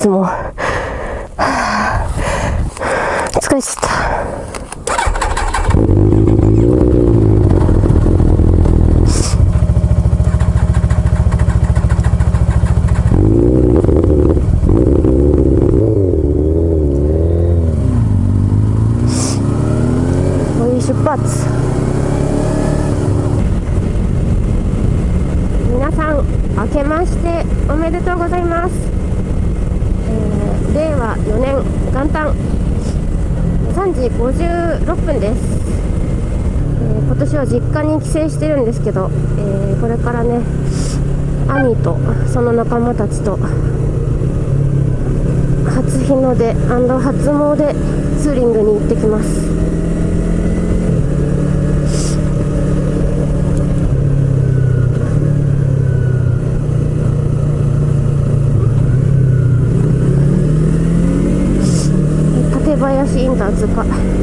をしてんのいつも、はあ、疲れちゃったおい出発皆さん明けましておめでとうございます、えー令和4年元旦3時56分です、えー今年は実家に帰省してるんですけど、えーこれからね兄とその仲間たちと初日の出初詣ツーリングに行ってきます。林イン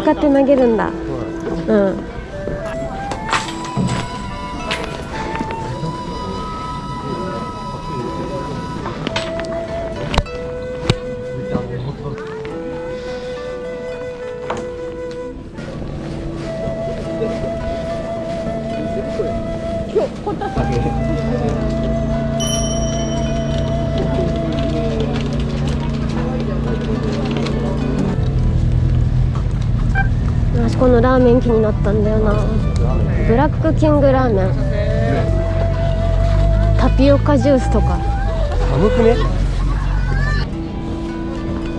向かって投げるんだ。うん。私このラーメン気になったんだよな。ブラックキングラーメン。タピオカジュースとか。寒くね？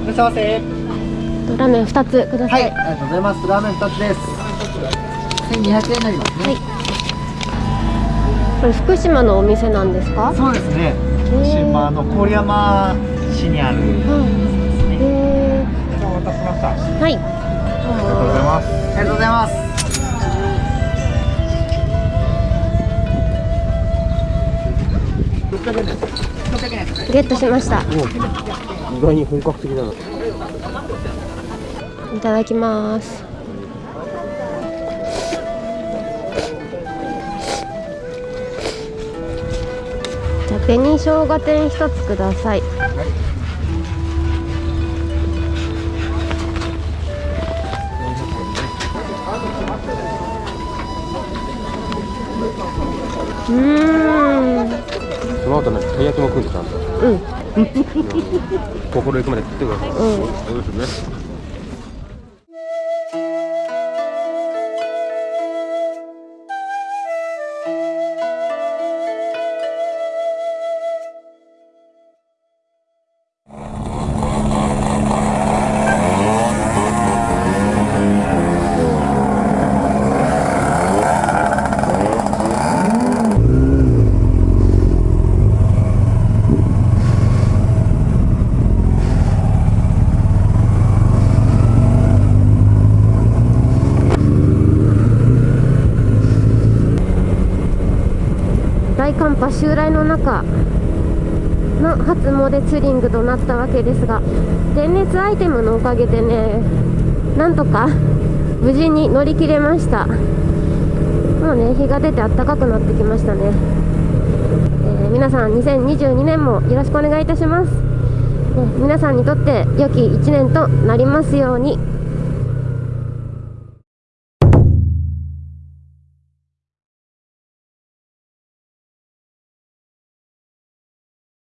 いらっしゃいませ。ラーメン2つくださ、はいい、ありがとうございます。ラーメン2つです。1200円になりますね、これ福島のお店なんですか？そうですね。福島の郡山市にあるうん。へお待たせしました。はいゲットしました。意外に本格的だな。いただきます。じゃあ紅生姜天一つください。うーん。その後ね、たい焼きも食うんでちゃんと。うん心行くまで食ってください。うんそうですね。波襲来の中の初詣ツーリングとなったわけですが電熱アイテムのおかげでねなんとか無事に乗り切れました。もうね日が出て暖かくなってきましたね、えー皆さん2022年もよろしくお願いいたします、ね皆さんにとって良き1年となりますように。